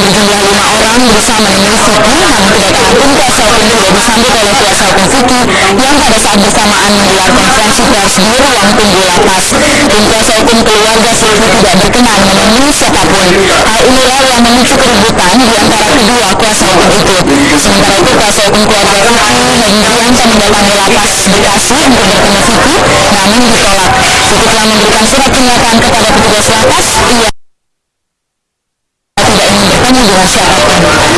berjumlah lima orang menemui Vicky namun kedatangan tim kuasa hukum tidak disambut oleh kuasa hukum Vicky yang pada saat bersamaan menggelar konferensi pers di ruang tunggu lapas. Tim kuasa hukum keluarga Vicky tidak berkenan menemui siapa pun. Hal inilah yang memicu keributan di antara kedua kuasa hukum itu. Sementara itu kuasa hukum keluarga Vicky Hedianto mendatangi lapas Bekasi untuk bertemu Vicky namun ditolak. Vicky telah memberikan surat pernyataan kepada petugas lapas. Ia tidak